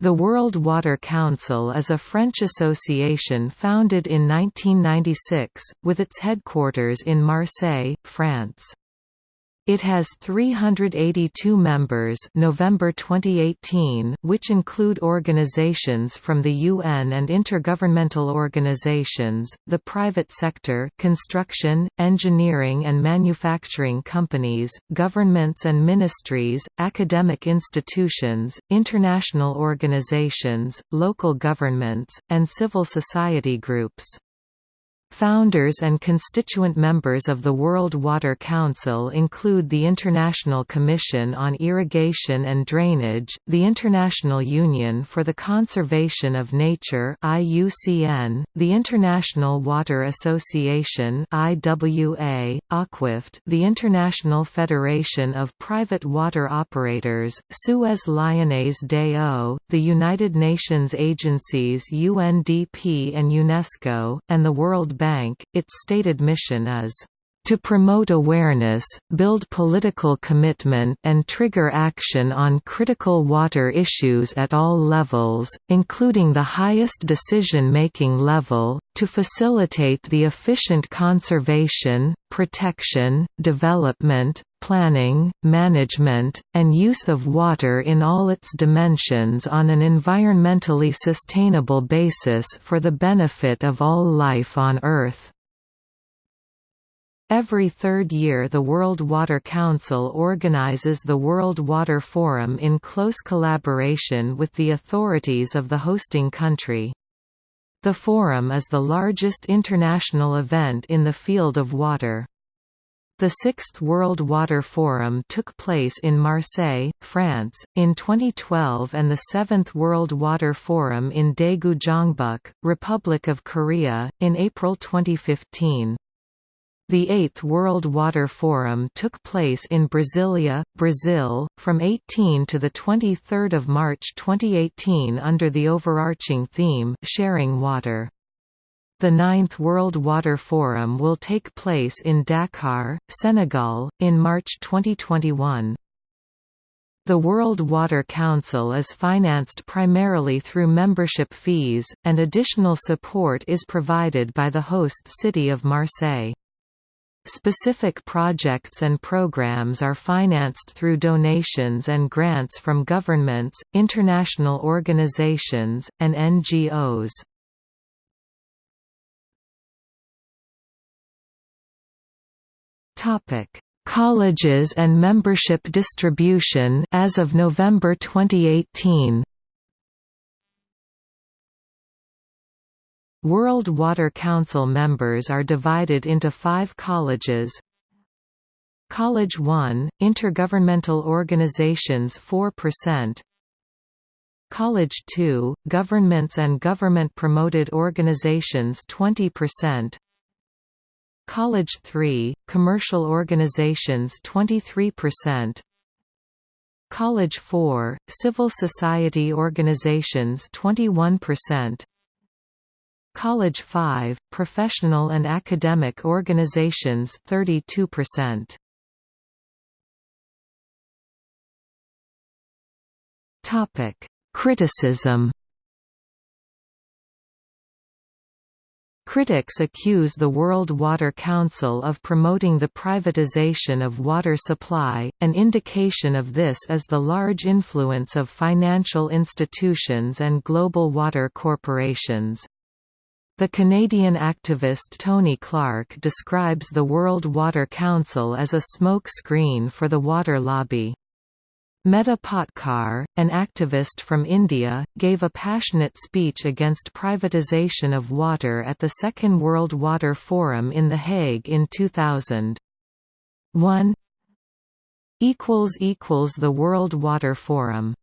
The World Water Council is a French association founded in 1996, with its headquarters in Marseille, France. It has 382 members November 2018, which include organizations from the UN and intergovernmental organizations, the private sector construction, engineering and manufacturing companies, governments and ministries, academic institutions, international organizations, local governments, and civil society groups. Founders and constituent members of the World Water Council include the International Commission on Irrigation and Drainage, the International Union for the Conservation of Nature (IUCN), the International Water Association (IWA), AquaFed, the International Federation of Private Water Operators, Suez Lyonnaise Eaux, the United Nations agencies UNDP and UNESCO, and the World Bank, its stated mission is to promote awareness, build political commitment and trigger action on critical water issues at all levels, including the highest decision-making level, to facilitate the efficient conservation, protection, development, planning, management, and use of water in all its dimensions on an environmentally sustainable basis for the benefit of all life on Earth. Every third year the World Water Council organizes the World Water Forum in close collaboration with the authorities of the hosting country. The forum is the largest international event in the field of water. The Sixth World Water Forum took place in Marseille, France, in 2012 and the Seventh World Water Forum in Daegu Gyeongbuk, Republic of Korea, in April 2015. The Eighth World Water Forum took place in Brasilia, Brazil, from 18 to 23 March 2018 under the overarching theme Sharing Water. The Ninth World Water Forum will take place in Dakar, Senegal, in March 2021. The World Water Council is financed primarily through membership fees, and additional support is provided by the host city of Marseille. Specific projects and programs are financed through donations and grants from governments, international organizations, and NGOs. Topic: Colleges and membership distribution as of November 2018. World Water Council members are divided into five colleges. College 1, Intergovernmental Organizations 4% College 2, Governments and Government-Promoted Organizations 20% College 3, Commercial Organizations 23%, College 4, Civil Society Organizations 21%, College 5, Professional and Academic Organizations 32%. Topic: Criticism Critics accuse the World Water Council of promoting the privatization of water supply, an indication of this is the large influence of financial institutions and global water corporations. The Canadian activist Tony Clarke describes the World Water Council as a smoke screen for the water lobby. Medha Patkar, an activist from India, gave a passionate speech against privatization of water at the Second World Water Forum in The Hague in 2000. 1 The World Water Forum